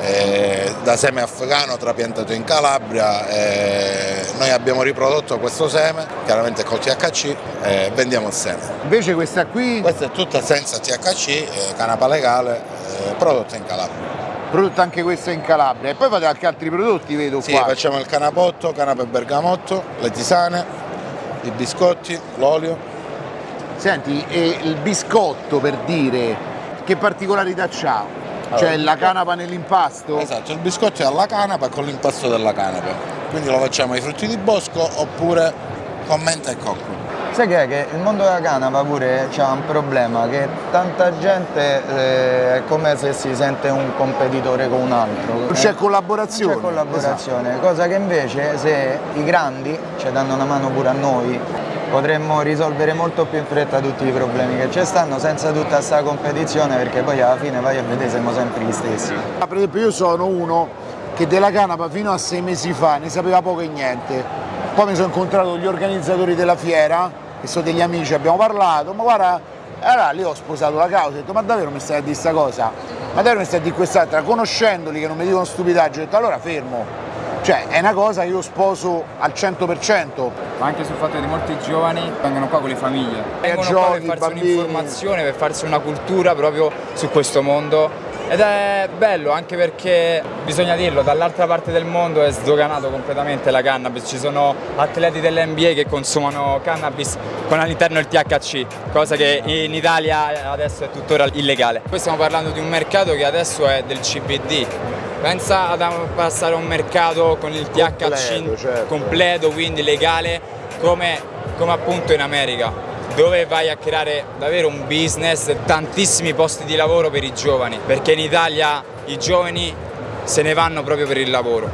eh, da seme afghano trapiantato in Calabria. Eh, noi abbiamo riprodotto questo seme, chiaramente col THC, e vendiamo il seme. Invece questa qui? Questa è tutta senza THC, eh, canapa legale, eh, prodotta in Calabria. Prodotta anche questa in Calabria. E poi fate anche altri prodotti, vedo sì, qua. facciamo il canapotto, canapa e bergamotto, le tisane, i biscotti, l'olio. Senti, e il biscotto per dire, che particolarità c'ha? Cioè la canapa nell'impasto? Esatto, il biscotto è alla canapa con l'impasto della canapa. Quindi lo facciamo ai frutti di bosco oppure con menta e cocco. Sai che è che il mondo della canapa pure c'ha un problema che tanta gente eh, è come se si sente un competitore con un altro. Non c'è collaborazione. Non c'è collaborazione, esatto. cosa che invece se i grandi ci danno una mano pure a noi potremmo risolvere molto più in fretta tutti i problemi che ci stanno senza tutta questa competizione perché poi alla fine vai a vedere siamo sempre gli stessi. Per esempio io sono uno che della canapa fino a sei mesi fa ne sapeva poco e niente, poi mi sono incontrato gli organizzatori della fiera, che sono degli amici, abbiamo parlato, ma guarda, allora lì ho sposato la causa, ho detto ma davvero mi stai a dire questa cosa? Ma davvero mi stai a dire quest'altra? Conoscendoli che non mi dicono stupidaggio, ho detto allora fermo, cioè è una cosa che io sposo al 100%. Ma anche sul fatto che molti giovani vengono qua con le famiglie. Vengono giochi, qua per farsi un'informazione, per farsi una cultura proprio su questo mondo ed è bello anche perché, bisogna dirlo, dall'altra parte del mondo è sdoganato completamente la cannabis, ci sono atleti dell'NBA che consumano cannabis con all'interno il THC, cosa che in Italia adesso è tuttora illegale. Poi stiamo parlando di un mercato che adesso è del CBD, pensa ad passare a un mercato con il THC completo, certo. completo quindi legale come, come appunto in America dove vai a creare davvero un business, tantissimi posti di lavoro per i giovani, perché in Italia i giovani se ne vanno proprio per il lavoro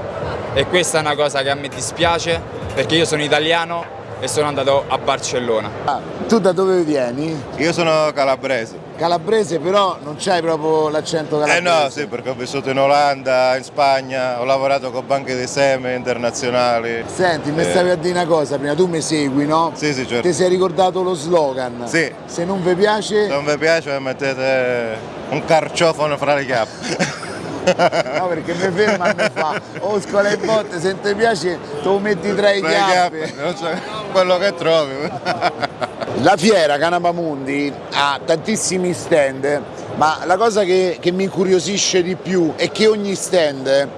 e questa è una cosa che a me dispiace perché io sono italiano e sono andato a Barcellona. Ah, tu da dove vieni? Io sono calabrese. Calabrese però non c'hai proprio l'accento Eh calabrese. no, sì, perché ho vissuto in Olanda, in Spagna, ho lavorato con banche di seme internazionali. Senti, mi Eh, stavi a dire una cosa prima, tu mi segui, no? Sì, sì, certo. Ti sei ricordato lo slogan? Sì. Se non vi piace... Non vi piace mettete un carciofono fra le chiappe. No, perché mi ferma e mi fa, oh scola e botte, se ti piace te lo metti tra i chiappe. chiappe, non so, quello che trovi. La fiera Canapamundi ha tantissimi stand, ma la cosa che, che mi incuriosisce di più è che ogni stand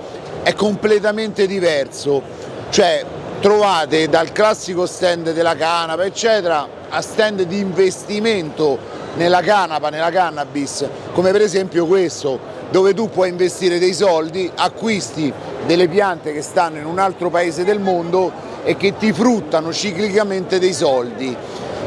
è completamente diverso. Cioè trovate dal classico stand della canapa, eccetera, a stand di investimento nella canapa, nella cannabis, come per esempio questo, dove tu puoi investire dei soldi, acquisti delle piante che stanno in un altro paese del mondo e che ti fruttano ciclicamente dei soldi.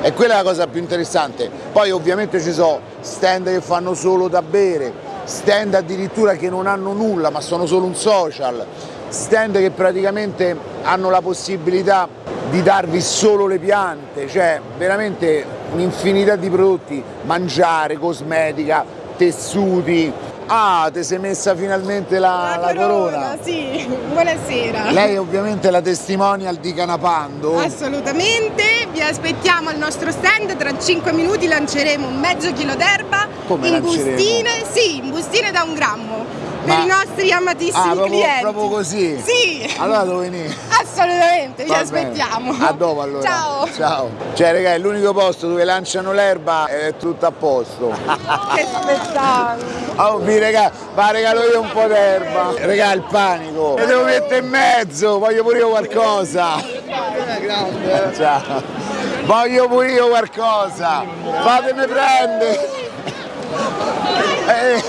E quella è la cosa più interessante. Poi ovviamente ci sono stand che fanno solo da bere, stand addirittura che non hanno nulla ma sono solo un social, stand che praticamente hanno la possibilità di darvi solo le piante, cioè veramente un'infinità di prodotti, mangiare, cosmetica, tessuti. Ah, ti sei messa finalmente la, la corona. Sì, buonasera. Lei è ovviamente la testimonial di Canapando. Assolutamente, vi aspettiamo al nostro stand, tra 5 minuti lanceremo un mezzo chilo d'erba Come in lanceremo? bustine, sì, in bustine da un grammo, Ma- per i nostri amatissimi Ah, proprio, clienti. proprio così? Sì, Allora devo venire. assolutamente, bene. aspettiamo. A dopo allora. Ciao. Ciao. Cioè, raga, è l'unico posto dove lanciano l'erba ed è tutto a posto. Che spettacolo. Oh, vi regà, va regalo io un po' d'erba. Regà, il panico. E devo mettere in mezzo, voglio pure io qualcosa. Grande. Ciao. Voglio pure io qualcosa. Fatemi prendere. Eh.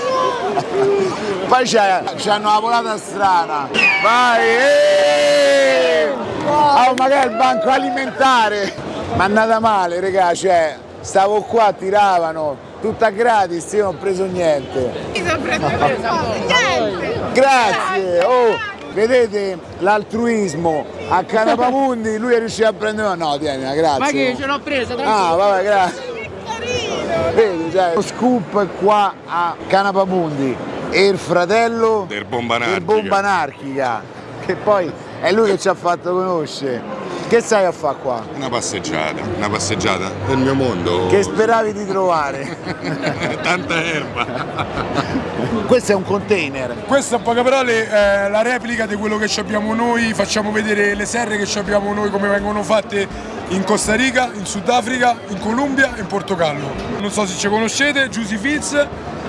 Poi c'è, c'hanno la volata strana. Vai! eh! Oh, ma che è il banco alimentare? Ma è andata male, regà, cioè, stavo qua, tiravano, tutta gratis, io non ho preso niente. Mi sono preso niente. Grazie! Oh, vedete l'altruismo a Canapamundi, lui è riuscito a prendere. No, tieni, grazie. Ma che ce l'ho presa, tranquillo. Ah, vabbè, grazie. Vedi, cioè, lo scoop qua a Canapamundi e il fratello Del bomba del anarchica. bomba anarchica, che poi è lui che ci ha fatto conoscere. Che stai a fare qua? Una passeggiata, una passeggiata nel mio mondo. Che speravi di trovare? Tanta erba. Questo è un container. Questa in poche parole è la replica di quello che ci abbiamo noi, facciamo vedere le serre che ci abbiamo noi come vengono fatte in Costa Rica, in Sudafrica, in Colombia e in Portogallo. Non so se ci conoscete, Juicy Fields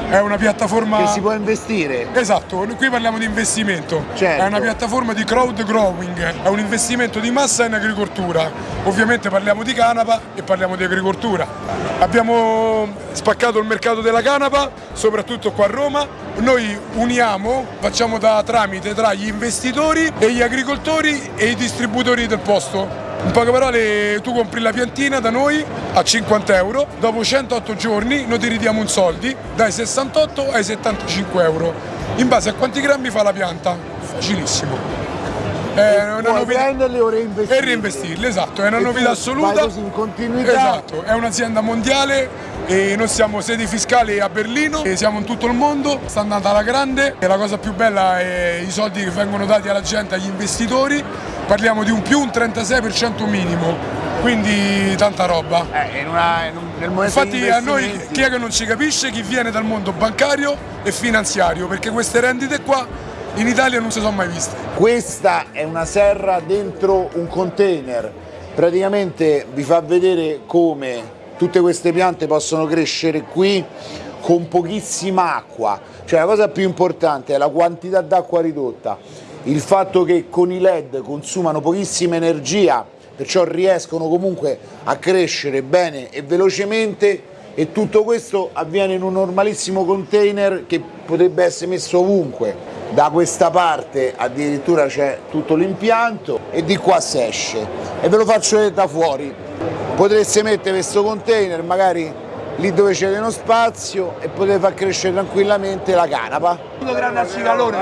è una piattaforma... Che si può investire? Esatto, qui parliamo di investimento. Certo. È una piattaforma di crowd growing, è un investimento di massa in agricoltura. Ovviamente parliamo di canapa e parliamo di agricoltura. Abbiamo spaccato il mercato della canapa, soprattutto qua a Roma. Noi uniamo, facciamo da tramite tra gli investitori e gli agricoltori e i distributori del posto. In poche parole tu compri la piantina da noi a 50 euro, dopo 108 giorni noi ti ridiamo un soldi dai 68 ai 75 euro, in base a quanti grammi fa la pianta, facilissimo. È una Puoi novità- prenderli o reinvestirli. e reinvestirli, esatto, è una E novità assoluta. così in continuità. Esatto, è un'azienda mondiale e noi siamo sedi fiscali a Berlino e siamo in tutto il mondo, sta andando alla grande e la cosa più bella è i soldi che vengono dati alla gente, agli investitori, parliamo di un più un 36% minimo, quindi tanta roba. Eh, in una- in un- Infatti a noi chi è che non ci capisce? Chi viene dal mondo bancario e finanziario, perché queste rendite qua in Italia non si sono mai viste. Questa è una serra dentro un container, praticamente vi fa vedere come tutte queste piante possono crescere qui con pochissima acqua, cioè la cosa più importante è la quantità d'acqua ridotta, il fatto che con i LED consumano pochissima energia, perciò riescono comunque a crescere bene e velocemente e tutto questo avviene in un normalissimo container che potrebbe essere messo ovunque. Da questa parte addirittura c'è tutto l'impianto e di qua si esce e ve lo faccio vedere da fuori. Potreste mettere questo container magari lì dove c'è uno spazio e potete far crescere tranquillamente la canapa. grande a cicalone.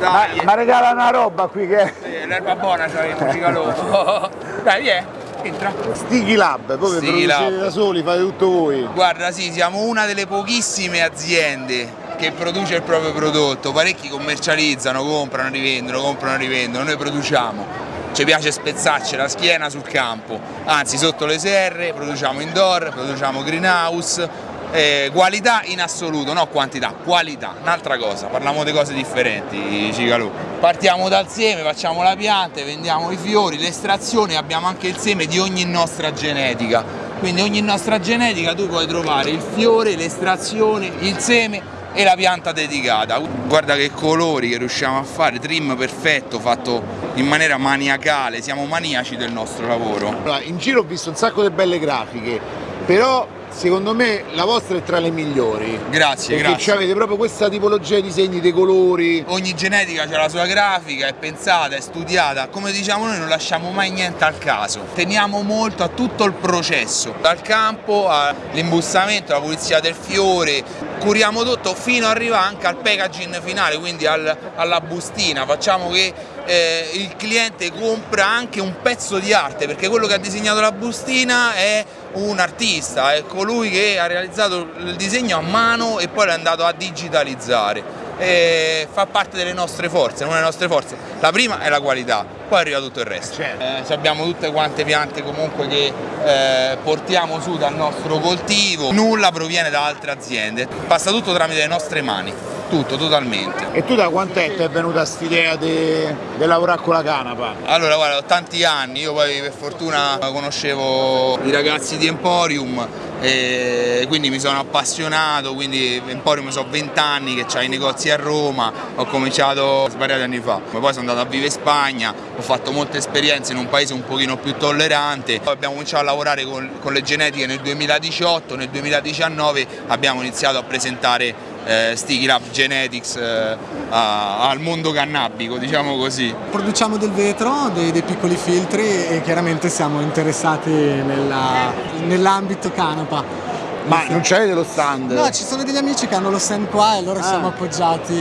Ma, ma regala una roba qui che... l'erba buona c'avevo, cicalo. Dai, via. Entra. Sticky Lab, voi Sticky producete da soli, fate tutto voi. Guarda, sì, siamo una delle pochissime aziende che produce il proprio prodotto. Parecchi commercializzano, comprano, rivendono, comprano, rivendono. Noi produciamo. Ci piace spezzarci la schiena sul campo, anzi sotto le serre, produciamo indoor, produciamo greenhouse, eh, qualità in assoluto, no quantità, qualità, un'altra cosa, parliamo di cose differenti, Cicalù. Partiamo dal seme, facciamo la pianta, vendiamo i fiori, l'estrazione, abbiamo anche il seme di ogni nostra genetica. Quindi ogni nostra genetica tu puoi trovare il fiore, l'estrazione, il seme e la pianta dedicata. Guarda che colori che riusciamo a fare, trim perfetto, fatto in maniera maniacale, siamo maniaci del nostro lavoro. Allora, in giro ho visto un sacco di belle grafiche, però secondo me la vostra è tra le migliori. Grazie, Perché grazie. avete proprio questa tipologia di disegni, dei colori. Ogni genetica ha la sua grafica, è pensata, è studiata, come diciamo noi non lasciamo mai niente al caso, teniamo molto a tutto il processo, dal campo all'imbussamento, alla pulizia del fiore, curiamo tutto fino ad arrivare anche al packaging finale, quindi al- alla bustina, facciamo che eh, il cliente compra anche un pezzo di arte, perché quello che ha disegnato la bustina è un artista, è colui che ha realizzato il disegno a mano e poi l'è andato a digitalizzare. E fa parte delle nostre forze, una delle nostre forze. La prima è la qualità, poi arriva tutto il resto. Eh, se abbiamo tutte quante piante comunque che eh, portiamo su dal nostro coltivo, nulla proviene da altre aziende, passa tutto tramite le nostre mani, tutto totalmente. E tu da quant'è ti è venuta quest'idea di lavorare con la canapa? Allora guarda, ho tanti anni, io poi per fortuna conoscevo i ragazzi di Emporium e quindi mi sono appassionato, quindi Emporium sono 20 anni che c'ha i negozi a Roma, ho cominciato svariati anni fa, poi sono andato a vivere in Spagna, ho fatto molte esperienze in un paese un pochino più tollerante, poi abbiamo cominciato a lavorare con, con le genetiche nel 2018, nel 2019 abbiamo iniziato a presentare eh, Sticky Lab Genetics eh, a- al mondo cannabico, diciamo così. Produciamo del vetro, dei, dei piccoli filtri e chiaramente siamo interessati nella- nell'ambito canapa. Ma non c'avete lo stand? No, ci sono degli amici che hanno lo stand qua e loro Ah. siamo appoggiati,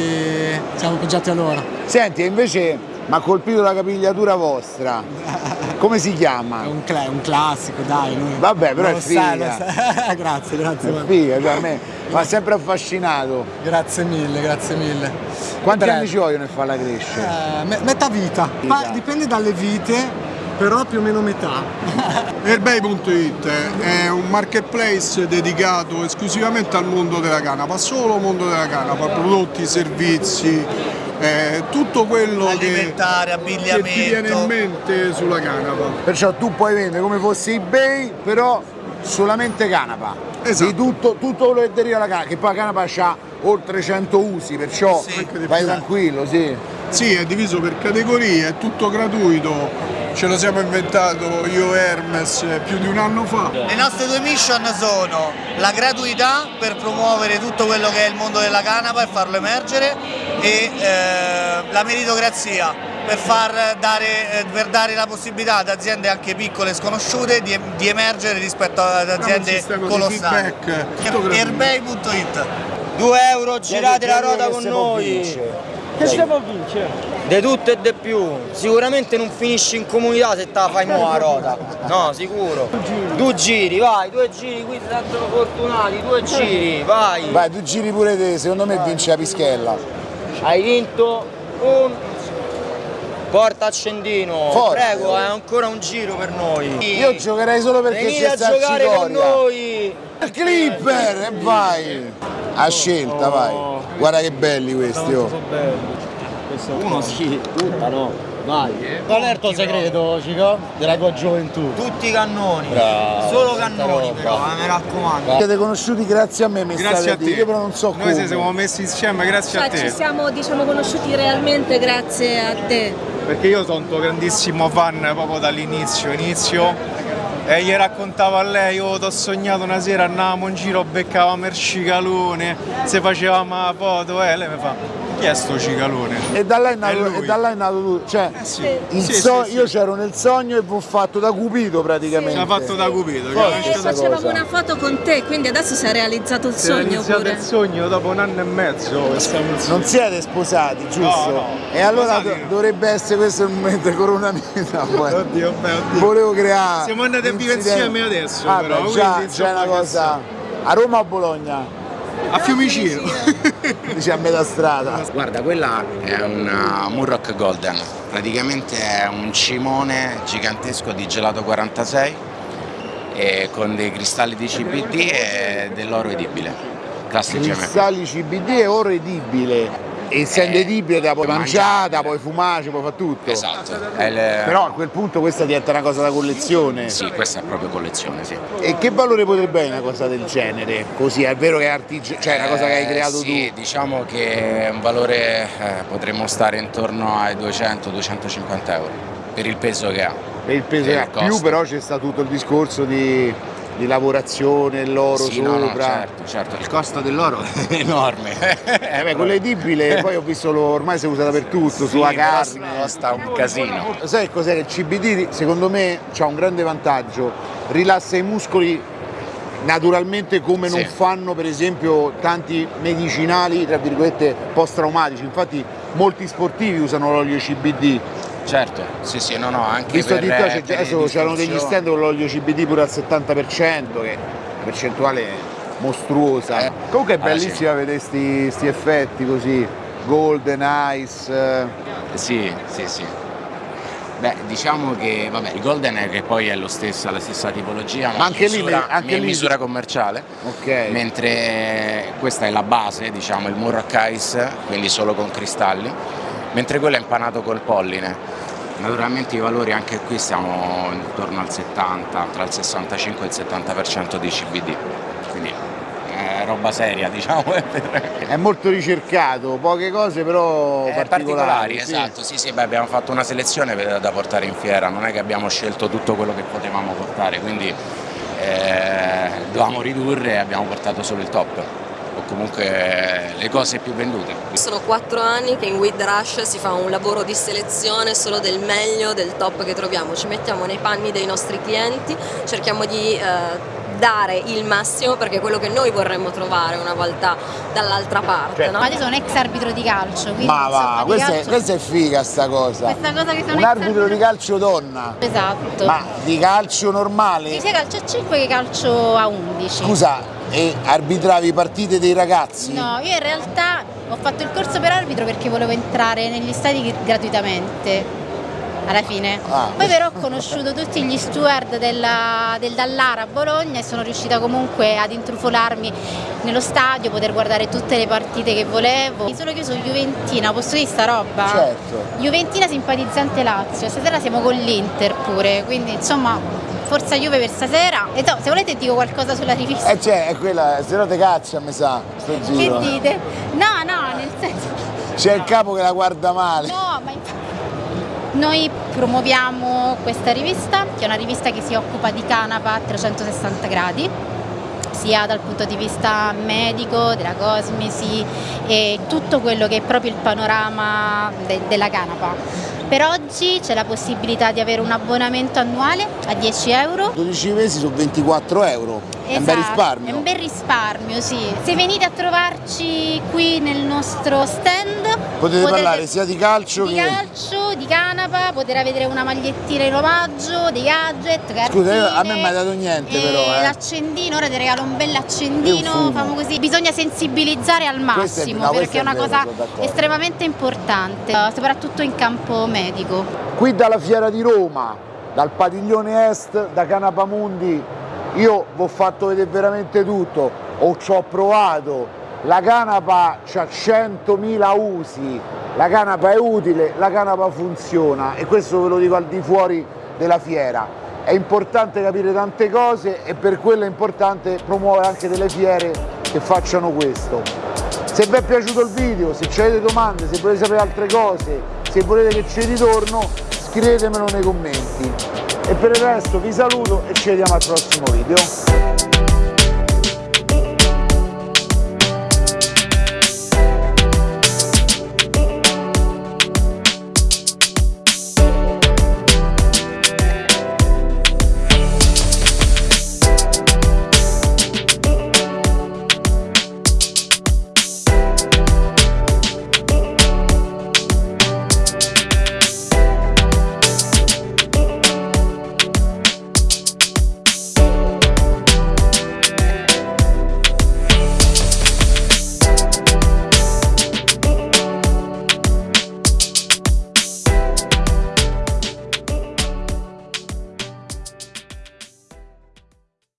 siamo appoggiati a loro. Senti, e invece mi ha colpito la capigliatura vostra. Come si chiama? È un, cla- un classico, dai. noi- Vabbè, però lo è sai, figa. lo sai. grazie, grazie. È figa, cioè a me mi ha sempre affascinato. Grazie mille, grazie mille. Quanti Breve. anni ci vogliono per farla crescere? Eh, me- metà vita. Ma dipende dalle vite, però più o meno metà. Airbay.it è un marketplace dedicato esclusivamente al mondo della canapa, solo mondo della canapa, prodotti, servizi, eh, tutto quello Alimentare, che, che ti viene in mente sulla canapa. Perciò tu puoi vendere come fosse eBay, però solamente canapa. Esatto. Di tutto, tutto quello che deriva dalla canapa, che poi la canapa ha oltre 100 usi, perciò di vai tranquillo, sì. Sì, è diviso per categorie, è tutto gratuito. Ce lo siamo inventato io e Hermes più di un anno fa. Le nostre due mission sono la gratuità per promuovere tutto quello che è il mondo della canapa e farlo emergere e eh, la meritocrazia per, far dare, eh, per dare la possibilità ad aziende anche piccole e sconosciute di, di emergere rispetto ad aziende colossali. Airbay.it 2 euro, girate la ruota con noi. Che stiamo a vincere? De tutto e de più. Sicuramente non finisci in comunità se te la fai mo la rota. No, sicuro. Due giri, vai, due giri, qui sarebbero fortunati, due giri, vai. Vai, tu giri pure te, secondo me vince la pischella. Hai vinto un porta accendino. Forte. Prego, è ancora un giro per noi. Io giocherei solo perché Venite c'è a sta giocare con noi. Il clipper e vai! A scelta, vai. Guarda che belli questi, oh. Uno sì, tutta no. Vai. Qual è il tuo segreto, Cico? Della tua gioventù? Tutti cannoni. Bravo, Solo cannoni però, eh, mi raccomando. Siete conosciuti grazie a me, mi Grazie a a te. io però non so Noi come. ci siamo messi insieme grazie a Cioè, te. ci siamo diciamo, conosciuti realmente grazie a te. Perché io sono un tuo grandissimo fan proprio dall'inizio, inizio. E gli raccontavo a lei, oh, t'ho sognato una sera, andavamo in giro, beccavamo il cicalone, se facevamo la foto, e lei mi fa, Chi è sto cicalone? E da là è nato, e da là è nato tutto. Cioè, il Sì, so- sì, sì. io c'ero nel sogno e vi ho fatto da Cupido praticamente. Ci ha fatto da Cupido. Forte E questa facevamo cosa. una foto con te, quindi adesso si è realizzato il Si è sogno iniziato pure. il sogno dopo un anno e mezzo. Non siete sposati, giusto? No, no. E allora do- dovrebbe essere questo il momento coronamento. Oddio, beh, oddio. Volevo creare. Siamo andati a vivere insieme adesso, Ah, però, beh, già, quindi, già è una cosa. A Roma o a Bologna? A Fiumicino. Dici a metà strada. Guarda, quella è un uh, Murrock Golden, praticamente è un cimone gigantesco di gelato 46 e con dei cristalli di CBD e dell'oro edibile, classe GMP. Cristalli CBD e oro edibile. E essendo te la puoi mangiare, la puoi fumare, puoi fare tutto. Esatto. È il- Però a quel punto questa diventa una cosa da collezione. Sì, questa è proprio collezione, sì. E che valore potrebbe avere una cosa del genere? Così, è vero che è artigiano, cioè è una cosa che hai Eh, creato sì, diciamo che è un valore eh, potremmo stare intorno ai 200-250 euro per il peso che ha. tu. Per il peso che ha. Più però c'è stato tutto il discorso di, di lavorazione, l'oro Sì, sopra. no, no, certo, certo. Il costo dell'oro è enorme. Eh beh, quello edibile, poi ho visto lo- ormai si usa dappertutto, sulla però carne. costa un casino. Sai cos'è il CBD secondo me ha un grande vantaggio, rilassa i muscoli naturalmente come non Sì. fanno per esempio tanti medicinali tra virgolette post traumatici, infatti molti sportivi usano l'olio CBD. Certo, sì sì, no no, anche Visto per, c'è- per adesso c'erano degli stand con l'olio CBD pure al 70%, che è una percentuale mostruosa. Comunque è allora sì. bellissima vedere questi effetti così, golden, ice. eh. Sì, sì, sì. Beh, diciamo che vabbè, il Golden è che poi è lo stesso, la stessa tipologia, Ma anche in lì- misura, anche in lì- misura commerciale. Ok. Mentre questa è la base, diciamo, il Murrock Ice, quindi solo con cristalli, mentre quello è impanato col polline. Naturalmente i valori anche qui siamo intorno al 70, tra il 65 e il 70% di CBD. Quindi è roba seria, diciamo. È molto ricercato, poche cose però Eh, particolari. particolari, sì. esatto, sì sì, beh, abbiamo fatto una selezione da portare in fiera, non è che abbiamo scelto tutto quello che potevamo portare, quindi eh, dovevamo ridurre e abbiamo portato solo il top, comunque le cose più vendute. Sono quattro anni che in With Rush si fa un lavoro di selezione solo del meglio, del top che troviamo, ci mettiamo nei panni dei nostri clienti, cerchiamo di eh, dare il massimo perché è quello che noi vorremmo trovare una volta dall'altra parte. no? Ma io sono ex arbitro di calcio, quindi Ma va, questa è, calcio- questa è figa sta cosa. Questa cosa che sono Un ex arbitro di calcio donna. Esatto. Ma di calcio normale? Sia calcio a 5 che calcio a 11. Scusa, e arbitravi partite dei ragazzi? No, io in realtà ho fatto il corso per arbitro perché volevo entrare negli stadi gratuitamente. Alla fine. Ah. Poi però ho conosciuto tutti gli steward della- del Dallara a Bologna e sono riuscita comunque ad intrufolarmi nello stadio, poter guardare tutte le partite che volevo. Solo che io sono Juventina, posso dire sta roba? Certo. Juventina simpatizzante Lazio, stasera siamo con l'Inter pure, quindi insomma forza Juve per stasera. E no, se volete dico qualcosa sulla rivista. Eh cioè, è quella, se no te caccia, mi sa, sto Che giro. dite? No, no, nel senso... C'è il capo che la guarda male. No, ma infatti... Noi promuoviamo questa rivista, che è una rivista che si occupa di canapa a 360 gradi, sia dal punto di vista medico, della cosmesi e tutto quello che è proprio il panorama de- della canapa. Per oggi c'è la possibilità di avere un abbonamento annuale a 10 euro 12 mesi su 24 euro. È un bel Esatto, È risparmio. un bel risparmio, sì. Se venite a trovarci qui nel nostro stand Potete parlare sia di calcio di che. calcio, di canapa, potrà vedere una magliettina in omaggio, dei gadget, cartine. Scusa, io- a me non mi hai dato niente e però, eh. L'accendino, ora ti regalo un bel accendino, famo così. Bisogna sensibilizzare al Questo è- massimo no, perché è è una cosa estremamente importante, eh, soprattutto in campo medico. Qui dalla Fiera di Roma, dal padiglione est, da Canapamundi, io vi ho fatto vedere veramente tutto, o ci ho provato, la canapa ha 100.000 usi, la canapa è utile, la canapa funziona e questo ve lo dico al di fuori della fiera. È importante capire tante cose e per quello è importante promuovere anche delle fiere che facciano questo. Se vi è piaciuto il video, se avete domande, se volete sapere altre cose, se volete che ci ritorno, scrivetemelo nei commenti e per il resto vi saluto e ci vediamo al prossimo video.